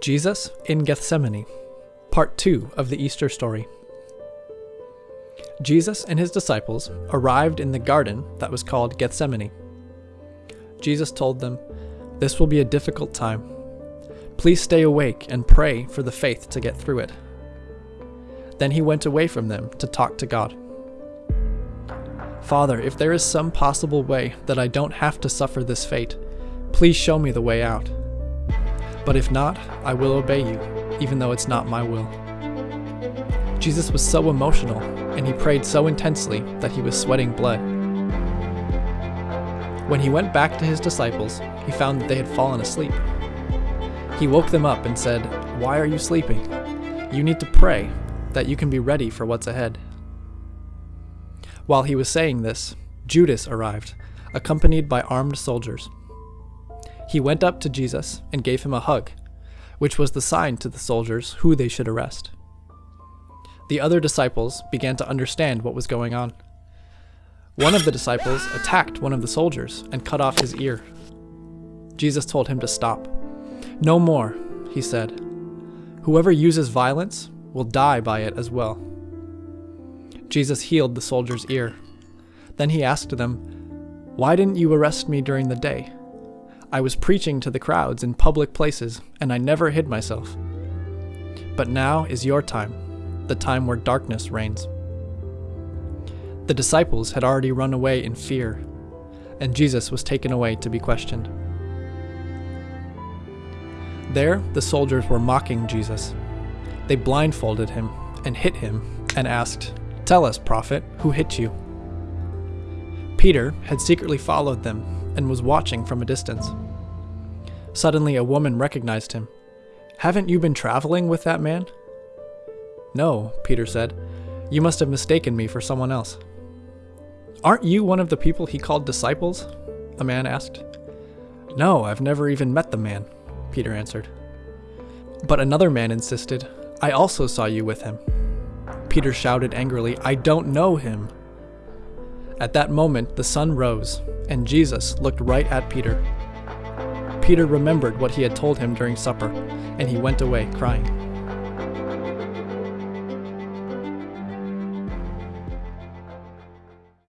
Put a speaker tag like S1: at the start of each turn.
S1: Jesus in Gethsemane, part 2 of the Easter story. Jesus and his disciples arrived in the garden that was called Gethsemane. Jesus told them, This will be a difficult time. Please stay awake and pray for the faith to get through it. Then he went away from them to talk to God. Father, if there is some possible way that I don't have to suffer this fate, please show me the way out. But if not, I will obey you, even though it's not my will. Jesus was so emotional, and he prayed so intensely that he was sweating blood. When he went back to his disciples, he found that they had fallen asleep. He woke them up and said, Why are you sleeping? You need to pray, that you can be ready for what's ahead. While he was saying this, Judas arrived, accompanied by armed soldiers. He went up to Jesus and gave him a hug, which was the sign to the soldiers who they should arrest. The other disciples began to understand what was going on. One of the disciples attacked one of the soldiers and cut off his ear. Jesus told him to stop. No more, he said. Whoever uses violence will die by it as well. Jesus healed the soldier's ear. Then he asked them, Why didn't you arrest me during the day? I was preaching to the crowds in public places, and I never hid myself. But now is your time, the time where darkness reigns. The disciples had already run away in fear, and Jesus was taken away to be questioned. There, the soldiers were mocking Jesus. They blindfolded him and hit him and asked, Tell us, prophet, who hit you? Peter had secretly followed them and was watching from a distance. Suddenly, a woman recognized him. Haven't you been traveling with that man? No, Peter said. You must have mistaken me for someone else. Aren't you one of the people he called disciples? A man asked. No, I've never even met the man, Peter answered. But another man insisted, I also saw you with him. Peter shouted angrily, I don't know him. At that moment, the sun rose, and Jesus looked right at Peter. Peter remembered what he had told him during supper, and he went away crying.